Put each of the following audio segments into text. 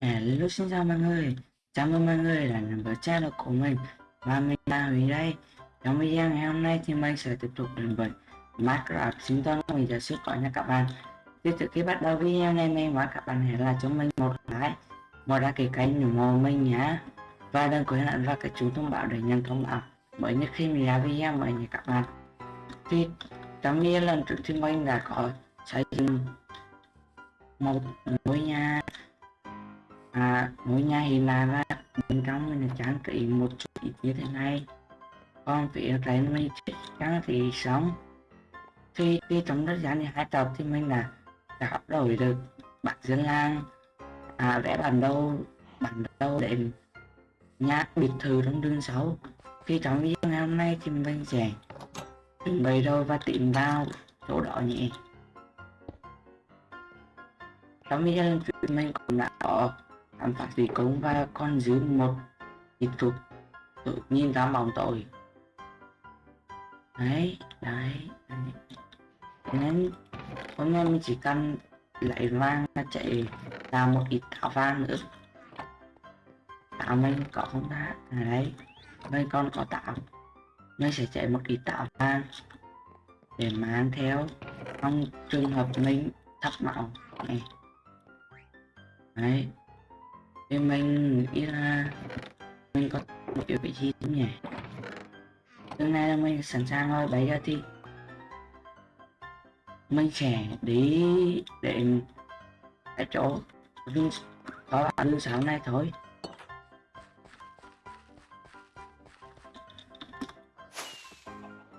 Hello xin chào mọi người Chào mừng mọi người đã đến với channel của mình. Và mình là Huy đây. Trong video ngày hôm nay thì mình sẽ tiếp tục đến với Minecraft sinh tồn mình sẽ xuất khỏe nha các bạn. Tiếp trước khi bắt đầu video này mình mời các bạn hãy là cho mình một like. Một đăng ký kênh ủng hộ mình nhé Và đừng quên ấn vào cái chuông thông báo để nhận thông báo mới nhất khi mình ra video mới nha các bạn. Thì trong video lần trước thì mình đã có xây dựng một ngôi nhà à, ngôi nhà thì là ra bên trong mình trang trí một chút ít như thế này. Còn phía trên mình trang trí sống thì khi trong thời gian hai tập thì mình là đã đổi được bản dân lang à, vẽ bản đồ bản đồ để nhà biệt thự trong đường xấu khi trong video ngày hôm nay thì mình sẽ chuẩn bị rồi và tìm vào chỗ đó nhỉ. Trong video mình cũng đã có khám phạt vì cống và con giữ một ít thuộc tự nhiên ra bỏng tội. đấy đấy, nên hôm nay mình chỉ cần lấy vàng và chạy làm một ít tạo vàng nữa. Tạo mình có không ta? À đấy mình con có tạo mình sẽ chạy một ít tạo vàng để mang theo trong trường hợp mình thấp máu này. Đấy thì mình nghĩ là mình có một điều vị trí đúng nhỉ? Hôm nay là mình sẵn sàng rồi bây giờ thì mình sẽ đi để cái chỗ lưng có lưng sáng này thôi.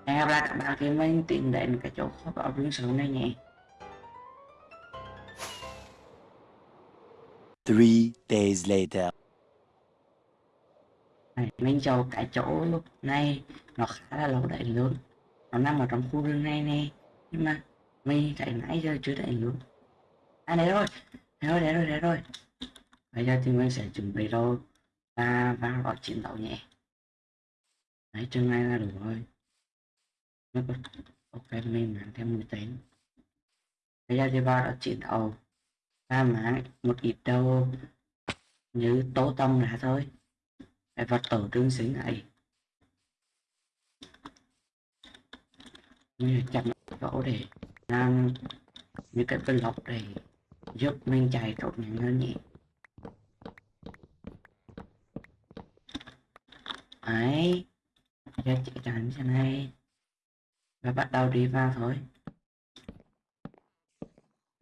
Hẹn gặp lại các bạn khi mình tìm đến cái chỗ có lưng sáng này nhé. Three days later. Mình cho cái chỗ lúc này nó khá là lâu đẩy luôn nó nằm ở trong khu rừng này nè. Nhưng mà mình chạy nãy giờ chưa đẩy luôn à đấy rồi. Đấy rồi đấy rồi đấy rồi. Bây giờ thì mình sẽ chuẩn bị đâu và vào gọi chiến đấu nhẹ đấy chừng này là đủ rồi. Ok mình mang thêm mũi tên. Bây giờ thì vào đó chiến đấu ba mã một ít đâu như tố tông là thôi. Phải vật tổ tương xứng này như chặt gỗ để làm như cái block để giúp mình chạy trộn nhanh hơn nhỉ. Ấy ra chạy chắn cho này. Và bắt đầu đi vào thôi.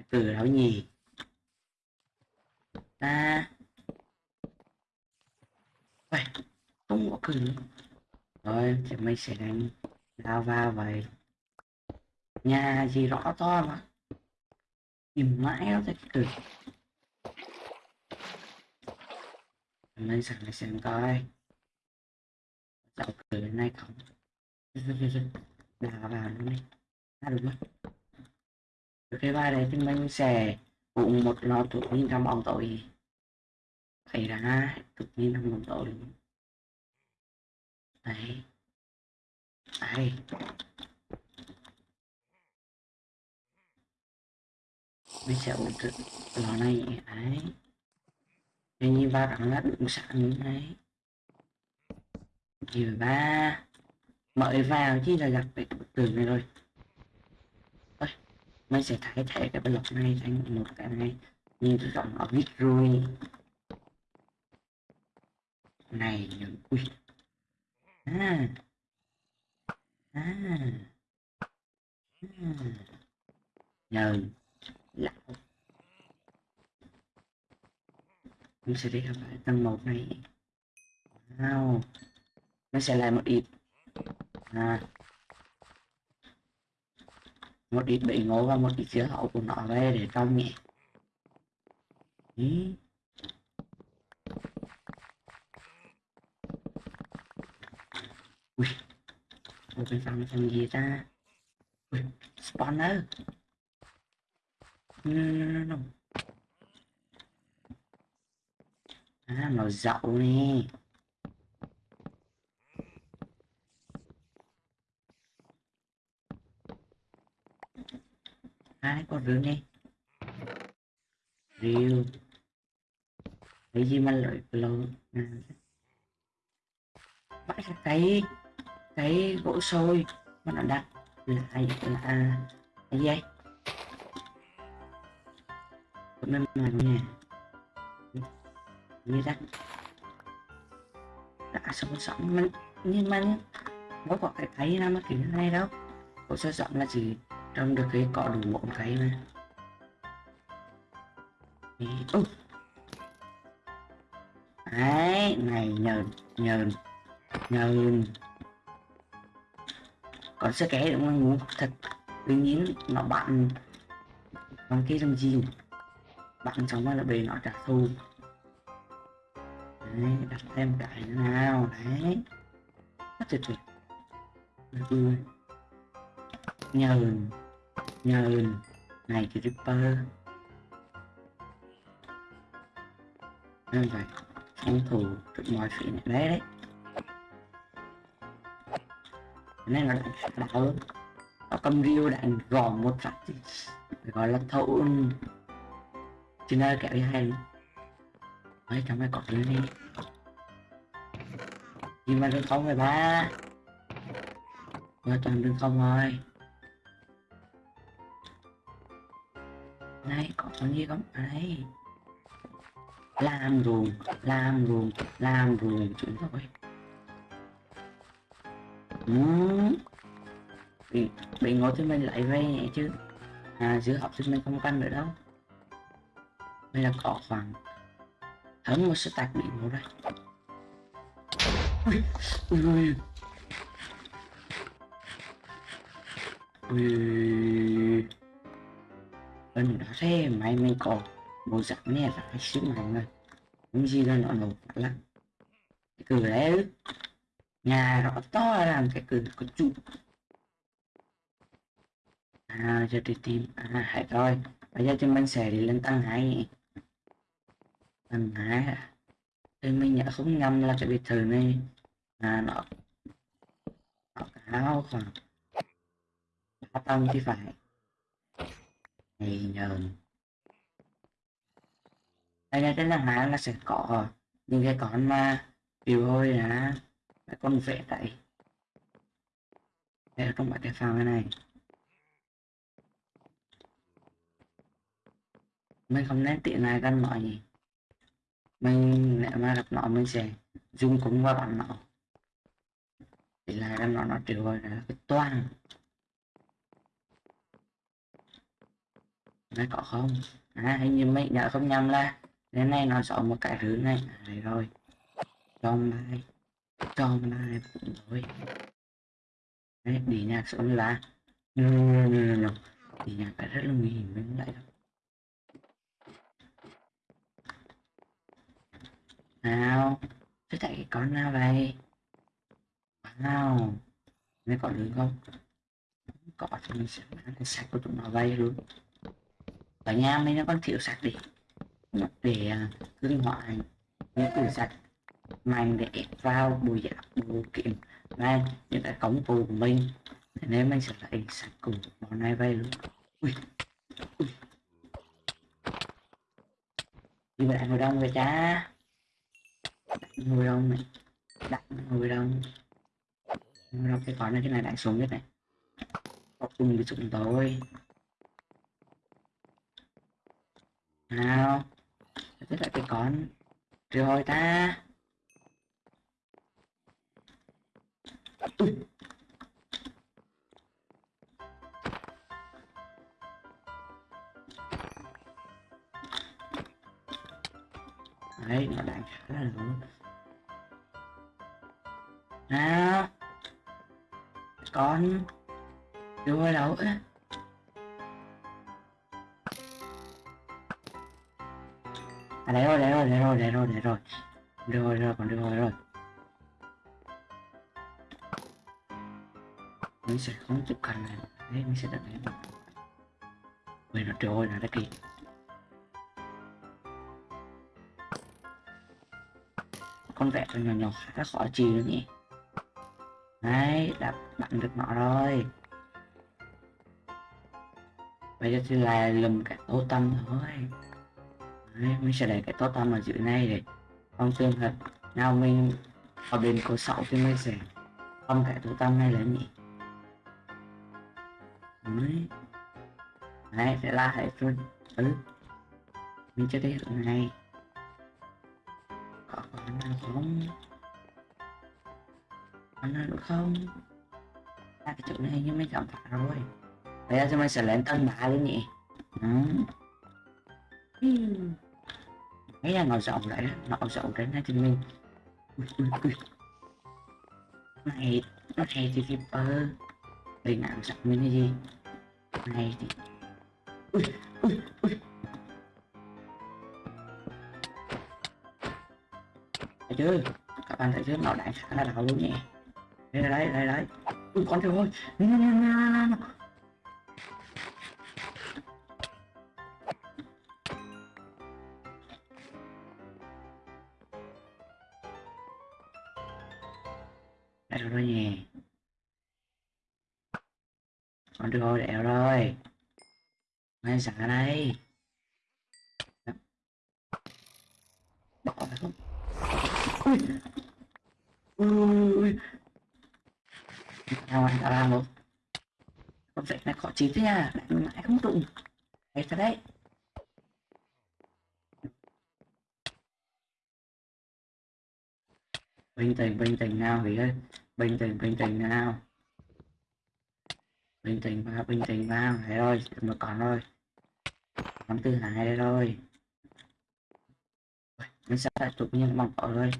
Từ đâu nhỉ ta. Ôi, không có cứng rồi thì mình sẽ đánh lava vậy. Nhà gì rõ to mà. Tìm mãi nó thấy cười mình sẵn lại xem coi. Dạo cười nay không? Đào vào luôn đi. À, đúng rồi. Cái ba đấy thì mình sẽ cùng một lò tự nhiên trong bóng tối xảy ra tự nhiên trong bóng tối đấy. Đấy. Mình sẽ ổn định lò này. Đấy. Thế như ba đẳng là đựng sẵn. Như đấy. Điều ba. Mời vào chứ là gặp cái bức tường này rồi nó sẽ thay thế cái block này thành một cái này. Như cái dòng ở vít rồi này những ui à. À, à. nhờ lão. Mình sẽ đi gặp lại tầng một này. Wow. Nó sẽ lại một ít. À một ít bị ngố và một ít chứa hậu của nó về để trong nhỉ ừ. ui. Một cái phòng phòng gì ta? Ui spawner. No, no, no, no. à màu dậu nè. Hai con rượu này rượu. Cái gì mà lợi lâu à. bắt ra cái cái gỗ sôi mà nó đặt lại là cái gì? Cũng nên mà nha như đặt đã sống sống mình nhưng mà có có cái cái nào mà kiểu này đâu. Gỗ sôi sống là gì? Trong được cái cọ đủ một cái mà ừ. đấy, này, nhờn nhờn nhờn. Còn sẽ kẻ đúng không ngủ thật Đương nhiên nó bạn bằng kia trong gì bạn chẳng qua là bề nó trả thù. Đấy, đặt thêm cái nữa nào, đấy. Rất tuyệt tuyệt nhờn nhờn này thì ripper nên vậy phòng thủ được mọi sự nhẹ đấy đấy. Nên là đạo nó cầm riêu đạn gòn một phát thì gọi là thấu trên nơi kẹo đi hay. Mấy trong mấy cọt lên đi nhưng mà đừng không rồi ba. Qua toàn đừng không rồi. Này có con gì không đấy. Làm ruồng làm ruồng làm ruồng. Chúng tôi ừ. bị bị ngồi thì mình lại vay nhẹ chứ. À giữa học sinh mình không canh nữa đâu đây là có khoảng hơn một số tạc bị ngộ đây. Ui ui. Ui bên đó thế mày mình có một dạng nè là phải xíu mạnh rồi không gì là nó nổ lắm. Cái cửa đấy nhà rõ to làm cái cửa có chút à giờ đi tìm. À hãy rồi. Bây giờ chúng mình sẽ đi lên tầng hai tầng hai à? thì mình nhớ không nhầm là cái biệt thự này à nó nó cao khoảng ba tầng thì phải thì nhờn đây là cái là hạ là sẽ có những cái con mà biểu hôi là cái con vẽ tại đây là trong bảy cái phòng này. Mình không nên tiện này căn mọi gì mình lại mà gặp nó, mình sẽ dùng cũng qua bạn nó. Thì là căn nó nó triệu hồi là cái toan nó có không? À hình như mình nhớ không nhầm là đến nay nó sợ một cái thứ này. À, này rồi. Cho này. Cho này rồi đấy đi nhạc xuống là ừ, ừ, ừ, đi nhạc phải rất là nguy hiểm mình lại đâu nào, thế chạy cái con nào vậy? Nào? Mấy con được không? Có thì mình sẽ bán cái sạch của chúng nó vay luôn ở nhà mấy nó con thiếu à, sạch đi để cưng hóa những củ sạch. Mạnh để vào bùi giả bùi kiện này những cái cống cụ của mình. Thế nên mình sẽ lại sạch cùng bọn này vay luôn. Ui ui. Như ngồi đông về cha. Ngồi đông này. Đặt ngồi đông. Ngồi đông, cái con này cái này đại xuống nhất này. Có cùng với chúng tôi. Nào tức là cái con. Rồi ta. Ui. đấy, nó đang khá là đúng nào, con đưa đâu á à đây rồi đây rồi đây rồi đây rồi đây rồi, Được rồi rồi còn được rồi rồi. Mình sẽ không chụp cần này. Đấy mình sẽ đặt này Ui nó trôi là đã kì con vẹt nhỏ nhỏ, khá khó chịu nữa nhỉ. Đấy, đã bạn được nó rồi. Bây giờ thì là lùm cả ô tâm thôi. Đấy, mình sẽ lấy cái tốt totem ở dưới này để không trường hợp nào mình ở bên cổ sậu thì mình sẽ không cái totem này lên nhỉ. Đấy. Đấy, sẽ là hết rồi ừ. Mình chưa thấy được này. Có khả năng không? Khả năng được không? Là cái chỗ này nhưng mình cảm thả rồi. Bây giờ thì mình sẽ lên tầng ba luôn nhỉ. Đó Hmm. Thấy là nó rộng đấy, nó rộng đến hai thì mình ui, ui, ui. này này thì Viper đây nào rộng mình cái gì? Này thì ui ui ui. Thấy chưa? Các bạn thấy chưa? Nó đánh khá là đau luôn nhỉ. Đây đấy đây đấy ui con trời ơi. Xả sẵn đây. Bỏ phải không Ui Ui ui Nào anh ta làm rồi. Con dạy này khó chín thế nha. Lại, mãi không đụng Đấy thật đấy. Bình tĩnh bình tĩnh nào vậy ơi. Bình tĩnh bình tĩnh nào. Bình tĩnh vào bình tĩnh vào. Thế rồi một còn rồi tháng tư thứ hai rồi mình sẽ là chụp nhân bằng cỏ rồi.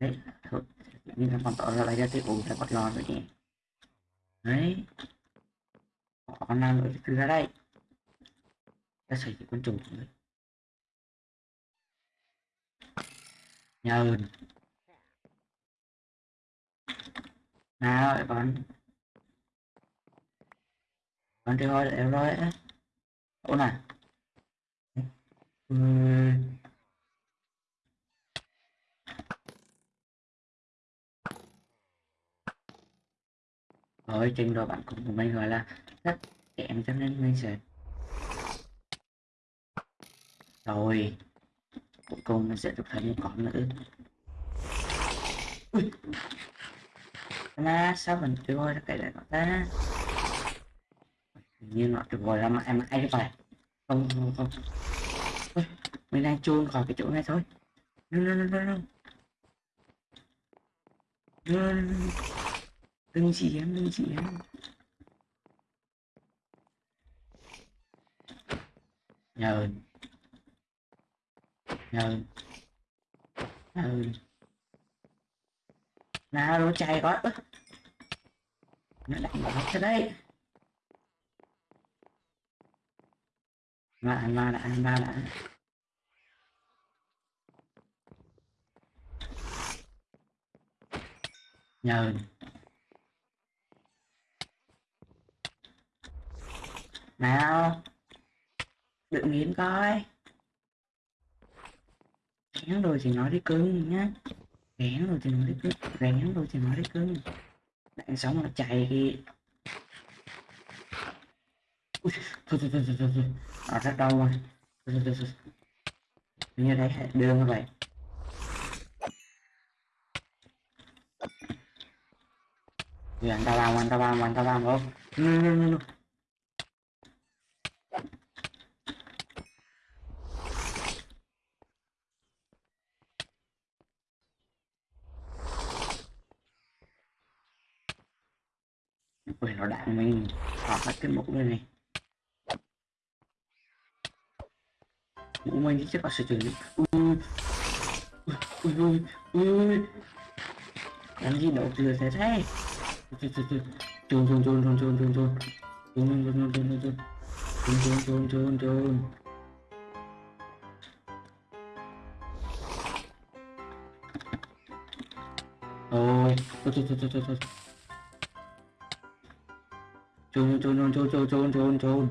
Đấy chụp nhân bằng cỏ là bây giờ thì ủ sẽ bật lò rồi nhỉ. Đấy. Có năng lượng cứ ra đây. Ta sử dụng con chuột nữa nhờn nào con con chơi thôi để em rồi ấy chỗ này Ui. rồi trình độ bạn cùng mình gọi là rất kém cho nên mình sẽ rồi cuối cùng mình sẽ được thấy một con nữ Ui. mà sao mình chưa ra cái này nó ta như nó được rồi em em ấy rồi không không không mình đang chôn khỏi cái chỗ này thôi. No, no, no, no, no. đừng chỉ em đừng chỉ em. Nhờ. Nhờ. Nhờ. Ơn nhà nào đồ chạy quá. Nó đánh bóng thế đây mà mà đã mà đã. Nhờ. Nào đừng nghiến coi. Gán rồi thì nói đi cưng nhá. Gán rồi thì nói đi cưng gán rồi thì nói đi cưng. Đạn sống nó chạy kìa thôi thôi thôi thôi thôi ở rất đau rồi như đấy đưa như vậy. Thì anh ta làm anh ta làm anh ta làm không no, no, no, no. Ui, nó đạn mình. Họ bắt cái mũ này này. Умолите ваши тюрьмы. Ui ui ui ui Làm gì đậu từ thế thế Chôn chôn chôn chôn chôn chôn chôn chôn Chôn chôn chôn chôn chôn chôn Chôn chôn chôn chôn chôn Rồi Chôn chôn chôn chôn chôn chôn Chôn chôn chôn chôn chôn chôn chôn chôn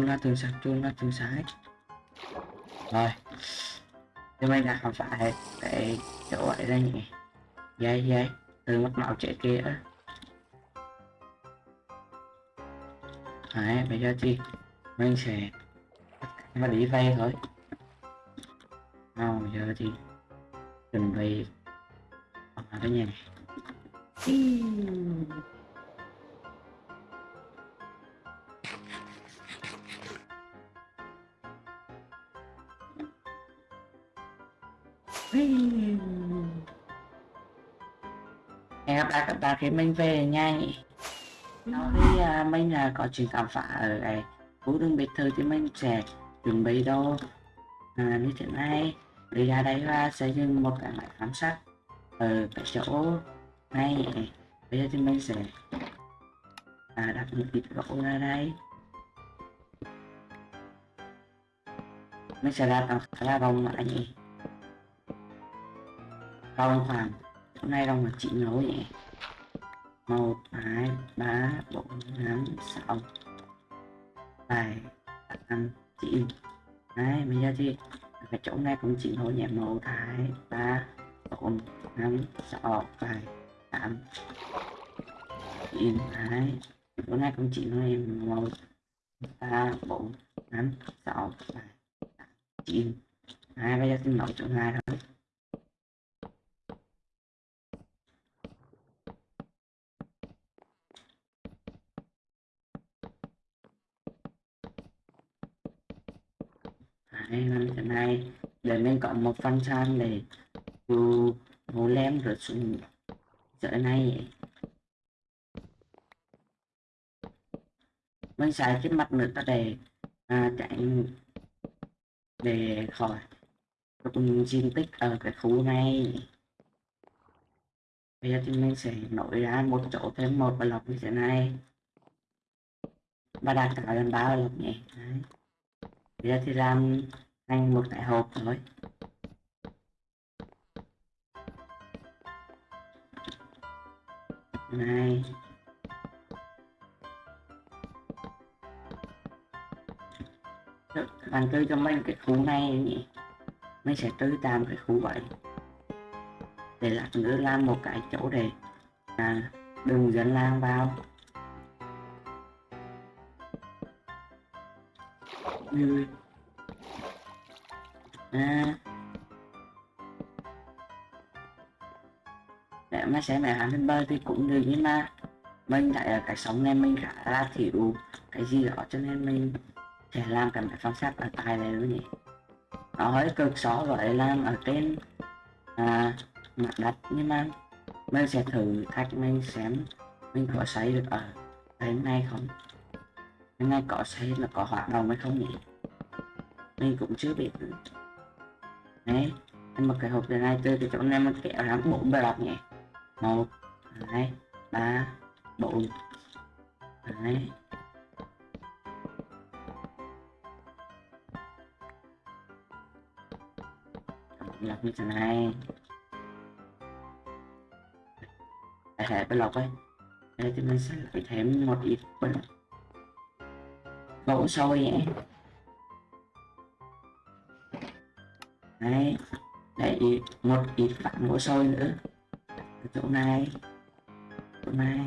ra từ sạch chuông ra từ sái rồi. Thì mình đã khám phá hết chỗ vậy đây nhỉ. Dây dây. Từ mất màu trẻ kia đấy, bây giờ thì mình sẽ mà đi về thôi. Nào giờ thì chuẩn bị. Ở cái nhà này? Hẹn gặp lại các bạn khi mình về nha. Nhỉ sau khi à, mình là có chuyện khám phá ở cái khu rừng biệt thự thì mình sẽ chuẩn bị đâu à, như thế này. Đi ra đây và xây dựng một cái máy khám sát ở cái chỗ này. Bây giờ thì mình sẽ à, đặt một ít gỗ ra đây. Mình sẽ ra tầm khá là rộng mà nhỉ rộng khoảng hôm nay rộng mà chị nấu nhỉ một, hai, ba, bốn, năm, sáu. Bảy tám chín đấy bây giờ thì cái chỗ này cũng chỉ nấu nhẹ một, hai, ba, bốn, năm, sáu. Bảy tám chín hai chỗ này cũng chỉ thôi một, ba, bốn, năm, sáu. Bảy tám chín hai bây giờ thì nấu chỗ này thôi. Hay hơn thế này để mình có một phần để dù ngủ lem rồi xuống dưới này. Mình xài cái mặt nước để à, tránh để khỏi. Rụng diện tích ở cái khu này. Bây giờ thì mình sẽ nổi ra một chỗ thêm một block như thế này. Và đặt cả lần ba block nhé. Đấy giờ thì làm ngay một đại hộp rồi này. Bạn tư cho mình cái khu này nhỉ? Mình sẽ tư tạm cái khu vậy. Để lát nữa làm một cái chỗ để à, đừng dẫn lang vào. Như à, để mà xem lại hàng bên bơi thì cũng được nhưng mà mình lại ở cái sống này mình khá là thiểu cái gì đó cho nên mình sẽ làm cái máy phong sát ở tay này luôn nhỉ. Nó hơi cực so với làm ở trên à, mặt đất nhưng mà mình sẽ thử thách mình xem mình có xây được ở cái này không cái nay có xây là có hoạt động hay không nhỉ? Mình cũng chưa biết. Đấy em mở cái hộp từ này từ thì chỗ này mình kéo ra bốn bài lọc nhỉ? Một, hai, ba, bốn. Đấy. Lọc như thế này. Hệ bài lọc ấy. Đây, thì mình sẽ lại thêm một ít bên đổ sôi vậy. đấy để một ít vặn gỗ sôi nữa. Ở chỗ này chỗ này.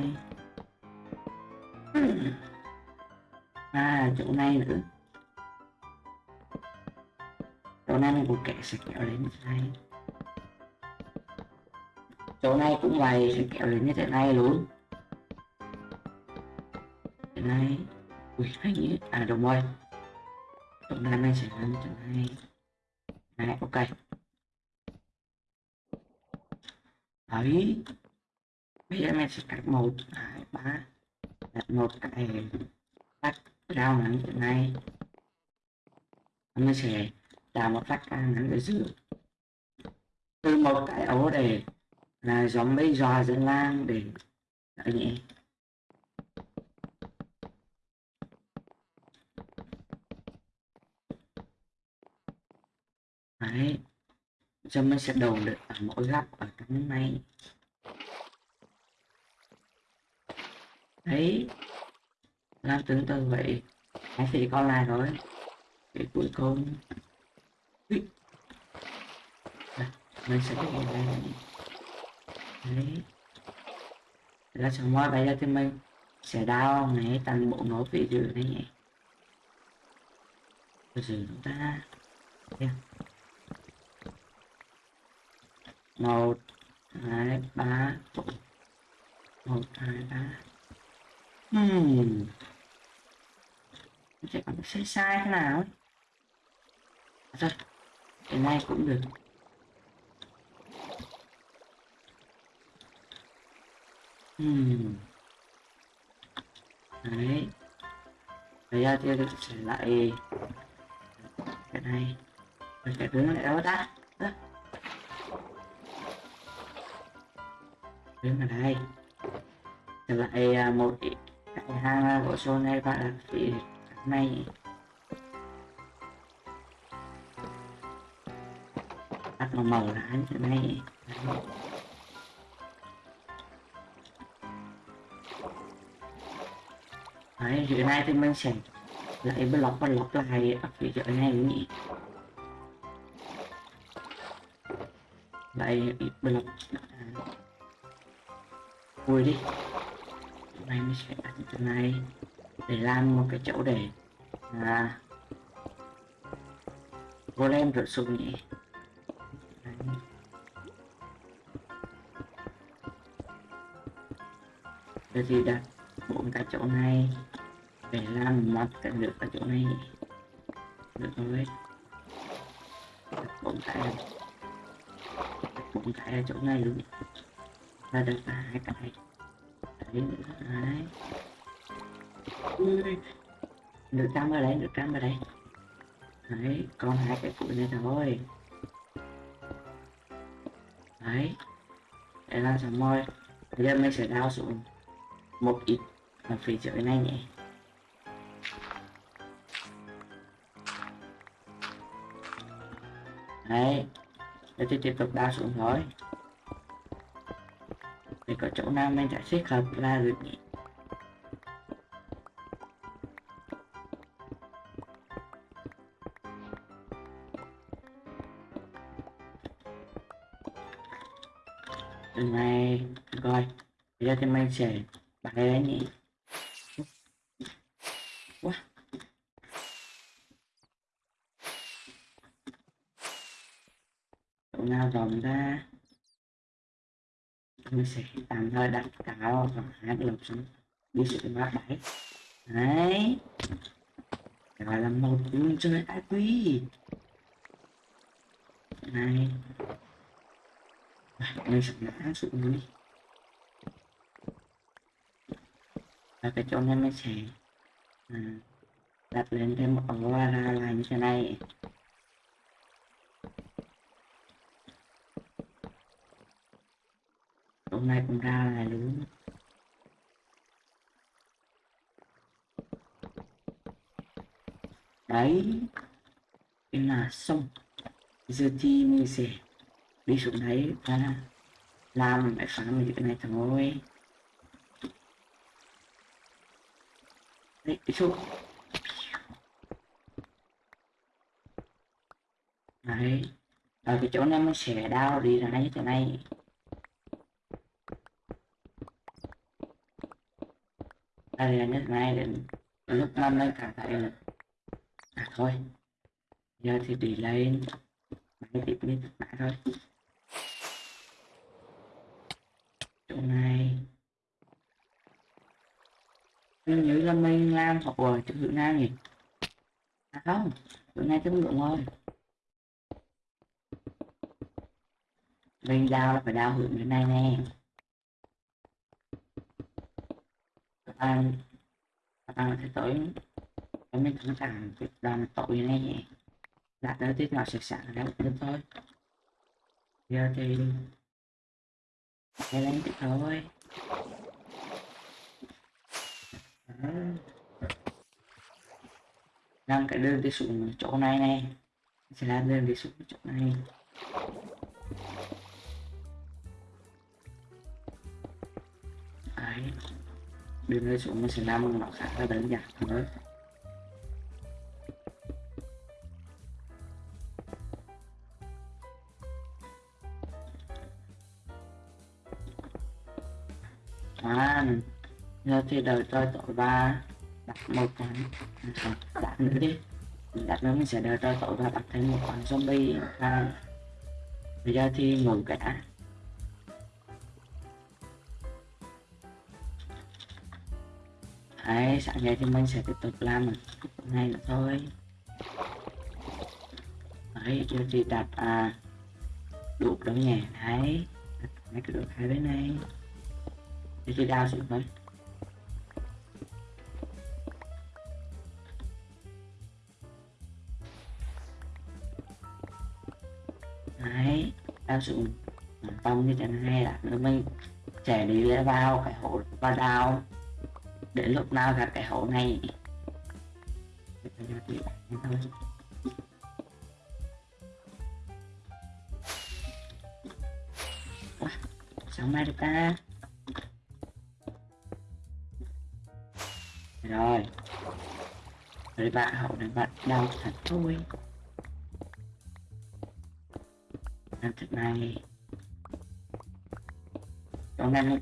À chỗ này nữa. Chỗ này mình cũng kẻ sẽ kéo lên như thế này. Chỗ này cũng vậy, sẽ kéo lên như thế này luôn. Thế này ui anh nghĩ à đúng rồi chỗ này mình sẽ làm chẳng thế này. Này, ok. Đấy. Bây giờ mình sẽ cắt một, hai, ba. Đặt một cái cắt rau ngắn như này. Mình sẽ làm một phát càng ngắn ở giữa. Từ một cái ổ để là giống mấy giò dân lang để ở nhẹ đấy cho mình sẽ đầu được ở mỗi góc ở trong này. Đấy. Làm tương tự vậy. Hãy thì con lại rồi. Cái cuối cùng. Ui. Đây, mình sẽ có một đây đấy. Là chẳng qua bây giờ thì mình sẽ đào này toàn bộ nó vị dự này nhỉ. Từ từ chúng ta. Yeah một, hai, ba. Một, hai, ba. Hmm. Sẽ còn sai sai thế nào? Ấy rồi cái này cũng được. Hmm. Đấy. Bây giờ thì tôi sẽ lại cái này. Rồi cái đứng lại đó. đã đứng ở đây trở lại một cái hang của số này và phía này bắt màu màu là anh chỗ này Đấy. Đấy, hiện nay thì mình sẽ lại block lọc lại ở phía dưới này nhỉ. Lại ít block vui đi. Hôm nay mình sẽ đặt cái này. Để làm một cái chỗ để à, golem rửa súng nhỉ. Đấy. Bây giờ đặt bốn cái chỗ này để làm một cái được ở chỗ này. Được rồi. Đặt bốn cái. Đặt bốn cái ở chỗ này luôn ra được hai cái đấy đấy ui, được cam ở đây, được cam ở đây. Đấy, còn hai cái củi này thôi. Đấy, để làm xong môi. Bây giờ mình sẽ đào xuống một ít ở phía dưới này nhé. Đấy, để tiếp tục đào xuống thôi thì có chỗ nào mình sẽ thích hợp là được nhỉ? Từ này, rồi, bây giờ thì mình sẽ bắn đấy nhỉ? Quá. Chỗ nào rộng ra? Mình sẽ tạm thời đặt cáo và hát cái lồng xuống đi sự bát bảy đấy. Gọi là một người chơi ai quý này. Mình sẽ ngã xuống đi. Và cái chỗ này mình sẽ à, đặt lên thêm một ổ ra là như thế này. Hôm nay cũng ra là lớn đấy, đây là xong giờ thì mình sẽ đi xuống đấy và làm cái phá mình cái này thôi đấy đi xuống đấy ở cái chỗ này mình sẽ đau đi ra như thế này. Đây là nhất này đến lúc năm lên cảm thấy là à thôi. Giờ thì đi lên máy tiếp đi lại thôi. Chỗ này. Mình nhớ là mình làm học ở chữ hướng nam nhỉ? À không. Hướng này tương lượng thôi mình đào là phải đào hưởng bên này nè. Các bạn các bạn sẽ tới em mình cũng chẳng việc làm tội này nhỉ tới nữa nào nó sẽ sẵn ra được thôi. Giờ thì cái lên thì thôi Đó. cái đơn đi xuống chỗ này này. Sẽ làm đơn đi xuống chỗ này. Đấy đi lên xuống mình sẽ làm nó khá là đơn giản thôi à giờ thì đợi tôi tội ba, đặt một con đặt nữa đi. Đặt nữa mình sẽ đợi tôi tội ba đặt thêm một con zombie. Và bây giờ thì ngủ cái Đấy, sáng nay thì mình sẽ tiếp tục làm một ngày nữa thôi. Đấy, giờ thì đặt à, đục đâu nhẹ Đấy, đặt mấy cái đục hai bên này để thì đào xuống thôi Đấy, đào xuống tông như thế này là mình sẽ đi lên vào cái hố và đào đến lúc nào gặp cái hố này. Sao mai được ta? Rồi. Rồi bạn hậu này bạn đau thật thôi. Làm thật này. Cho nên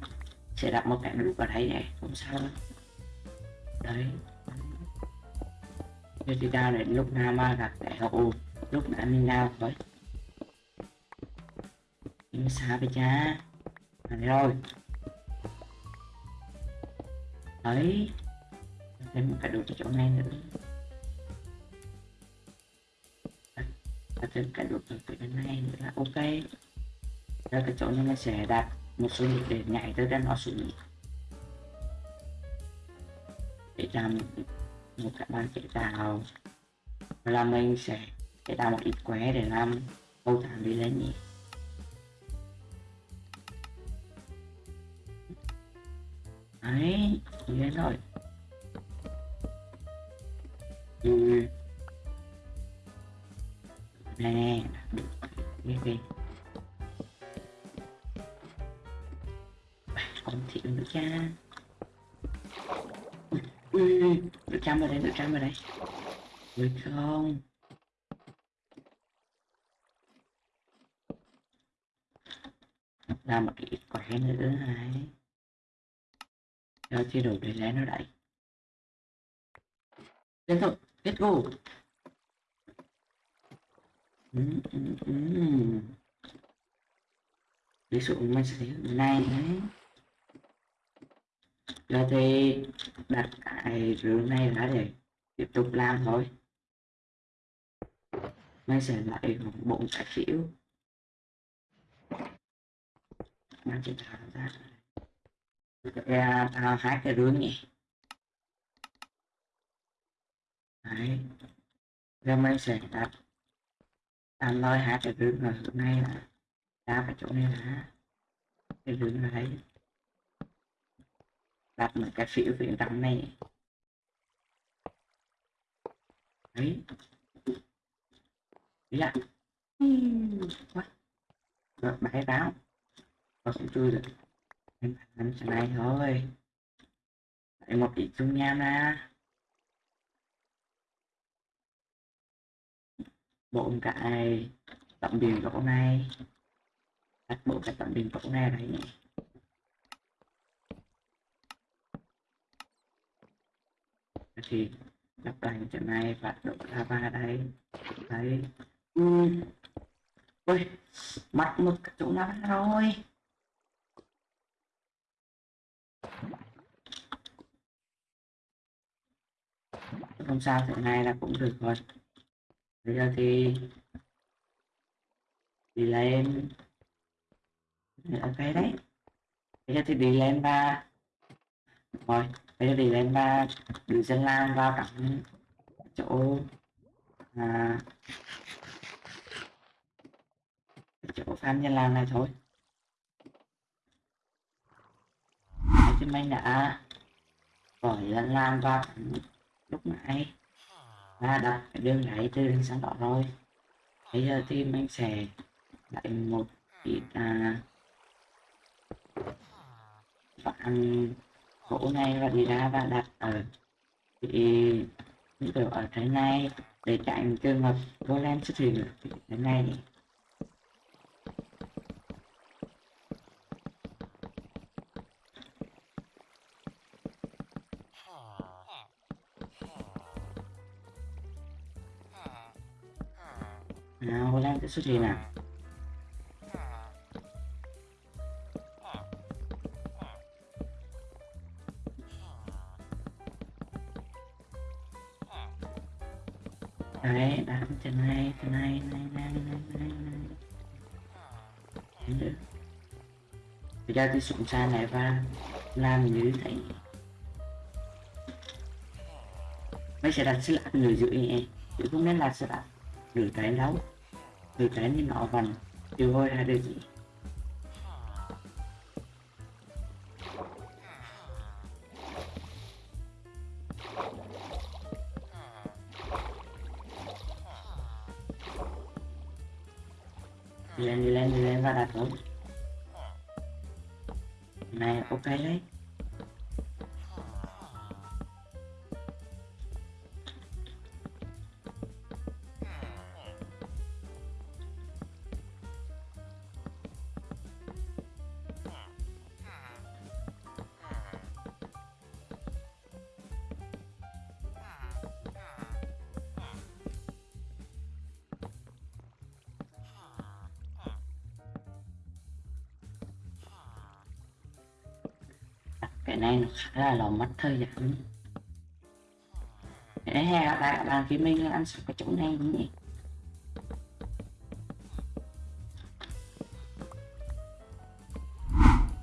sẽ đặt một cái nút vào đây này, không sao đâu đấy. Thế thì đau này lúc nào mà gặp cái hậu lúc đã mình đau thôi nhưng sao vậy cha. À, rồi. Đấy. Thêm một cái đồ cho chỗ này nữa. Và thêm cái đồ cho chỗ này nữa. Là ok rồi cái chỗ này mình sẽ đặt một số nhịp để nhảy tới trên nó xuống để làm một các bạn chế tạo là mình sẽ chế tạo một ít quế để làm câu thảm đi lên nhỉ. Đấy lên rồi ừ. nè, được đi đi còn thiệu nữa cha ui được chăm vào đây được chăm vào đây. Được không? Làm một cái ít quẻ nữa này cho chế độ để lấy nó đẩy tiếp tục let's go ừ, ừ, ừ. ví dụ mình sẽ thấy này đấy giờ thì đặt cái rượu này ra để tiếp tục làm thôi. Mình sẽ lại bốn trái phiếu. Mang chỉ thảo ra. Ra à, thao hai cái rưỡi nhỉ. Đấy. Rồi mình sẽ đặt anh lôi hai cái rưỡi ở chỗ này là ra cái chỗ này là cái rưỡi là đấy đặt một cái xỉu phía trong này đấy. Dạ quá. Rồi bãi báo và cũng chui được. Em làm cái này thôi. Lại một ít dung nham ra. Bộ cái tận biển chỗ này. Bộ cái tận biển chỗ này đấy thì lắp lại chỗ này và đổ lava đây. Đấy. Ừ. ui mất mực chỗ nào rồi? Không sao thế này là cũng được rồi. Bây giờ thì đi lên. Ok đấy. Bây giờ thì đi lên và rồi thế thì em lên và đưa dân làm vào trong chỗ à, chỗ à, phan nhân làm này thôi. Đấy, chứ mình đã gọi dân lam vào lúc nãy. Và đặt cái đường đáy từ đường sáng đỏ rồi. Bây giờ thì mình sẽ lại một ít à, bạn hộ này và đi ra và đặt ở, thì những kiểu ở thế này để tránh trường hợp golem xuất hiện ở thế này. Nào Hồ Lan sẽ xuất hiện nào ra giờ tôi xuống xa này và làm như thế mấy sẽ đặt sẽ đặt người dưới nhẹ chứ không nên là sẽ đặt người trái đâu người trái như nó vằn. Tiêu hôi hai điều gì này ok đấy. Này là lòng mất thời gian để ừ. hè các bạn các bạn phía mình ăn sạch cái chỗ này nhỉ?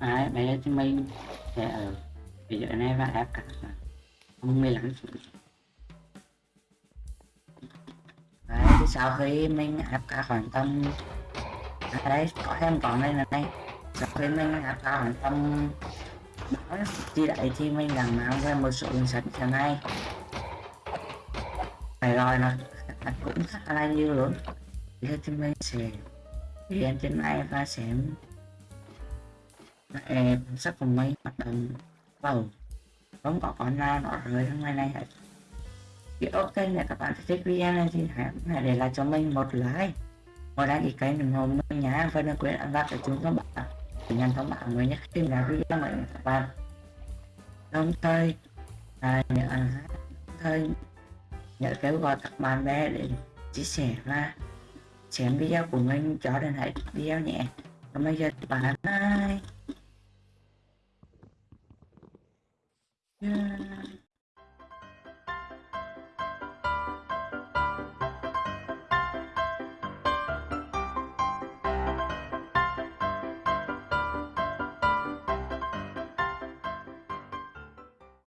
Đấy bây giờ thì mình sẽ ở bây giờ này và ép cả không mười lắm đấy thì sau khi mình ép cả khoảng tầm à, đấy có thêm còn đây là đây sau khi mình ép cả khoảng tầm chi đại thì mình đang mang ra một số cuốn sách thế này phải rồi là cũng khá là nhiều luôn. Bây giờ thì mình sẽ điền trên này và sẽ lại cuốn sách của mình hoạt động vào không có con nào nó rơi trong ngày này hết. Thì ok này các bạn thích video này thì hãy, hãy để lại cho mình một like. Một đăng ký kênh ủng hộ mình nhé và đừng quên ấn vào cái chuông các bạn nhanh thống bạo mới nhé. phim là video mình các bạn đồng thời à, nhớ thời nhớ kêu gọi các bạn bè để chia sẻ và xem video của mình cho đến hết video nhé còn bây giờ các bạn bye yeah.